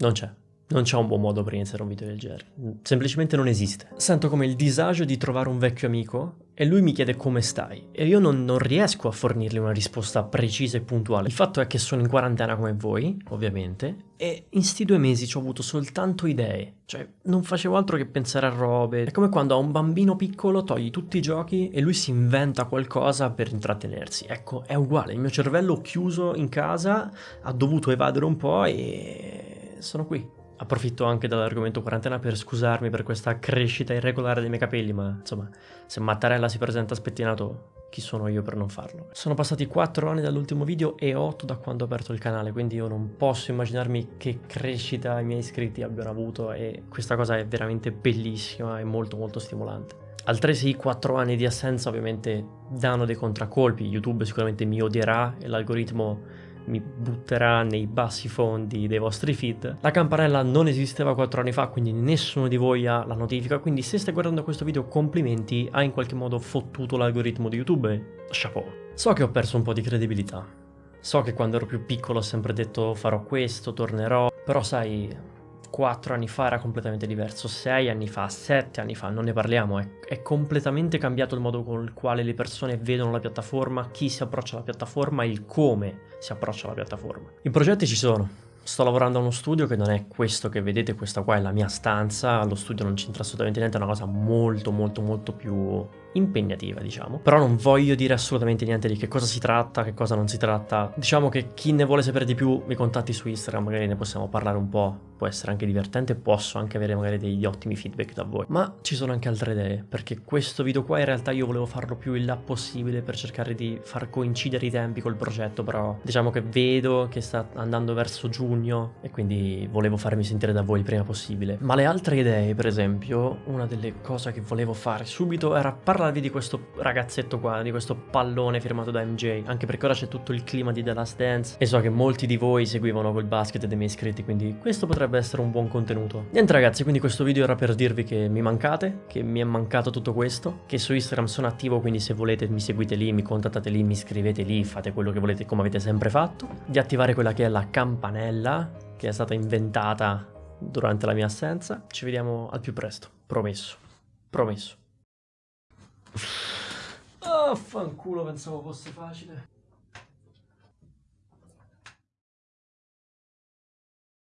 Non c'è. Non c'è un buon modo per iniziare un video del genere, semplicemente non esiste. Sento come il disagio di trovare un vecchio amico e lui mi chiede come stai e io non, non, riesco a fornirgli una risposta precisa e puntuale. Il fatto è che sono in quarantena come voi, ovviamente, e in sti due mesi ci ho avuto soltanto idee, cioè non facevo altro che pensare a robe. È come quando a un bambino piccolo togli tutti i giochi e lui si inventa qualcosa per intrattenersi. Ecco, è uguale, il mio cervello chiuso in casa ha dovuto evadere un po' e sono qui. Approfitto anche dell'argomento quarantena per scusarmi per questa crescita irregolare dei miei capelli, ma insomma, se Mattarella si presenta spettinato, chi sono io per non farlo? Sono passati 4 anni dall'ultimo video e 8 da quando ho aperto il canale, quindi io non posso immaginarmi che crescita i miei iscritti abbiano avuto e questa cosa è veramente bellissima e molto molto stimolante. Altresì 4 anni di assenza ovviamente danno dei contraccolpi, YouTube sicuramente mi odierà e l'algoritmo mi butterà nei bassi fondi dei vostri feed. La campanella non esisteva 4 anni fa, quindi nessuno di voi ha la notifica, quindi se stai guardando questo video complimenti, hai in qualche modo fottuto l'algoritmo di YouTube, chapeau. So che ho perso un po' di credibilità, so che quando ero più piccolo ho sempre detto farò questo, tornerò, però sai, 4 anni fa era completamente diverso, 6 anni fa, 7 anni fa, non ne parliamo, è, è, completamente cambiato il modo con il quale le persone vedono la piattaforma, chi si approccia alla piattaforma e il come si approccia alla piattaforma. I progetti ci sono, sto lavorando a uno studio che non è questo che vedete, questa qua è la mia stanza, lo studio non c'entra assolutamente niente, è una cosa molto molto molto più impegnativa, diciamo. Però non voglio dire assolutamente niente di che cosa si tratta, che cosa non si tratta. Diciamo che chi ne vuole sapere di più mi contatti su Instagram, magari ne possiamo parlare un po', può essere anche divertente, posso anche avere magari degli ottimi feedback da voi. Ma ci sono anche altre idee, perché questo video qua in realtà io volevo farlo più in là possibile per cercare di far coincidere i tempi col progetto, però diciamo che vedo che sta andando verso giugno e quindi volevo farmi sentire da voi il prima possibile. Ma le altre idee, per esempio, una delle cose che volevo fare subito era parlarvi di questo ragazzetto qua, di questo pallone firmato da MJ, anche perché ora c'è tutto il clima di The Last Dance e so che molti di voi seguivano quel basket dei miei iscritti, quindi questo potrebbe essere un buon contenuto. Niente ragazzi, quindi questo video era per dirvi che mi mancate, che mi è mancato tutto questo, che su Instagram sono attivo, quindi se volete mi seguite lì, mi contattate lì, mi scrivete lì, fate quello che volete come avete sempre fatto, di attivare quella che è la campanella che è stata inventata durante la mia assenza. Ci vediamo al più presto, promesso, promesso. Oh, fanculo, pensavo fosse facile.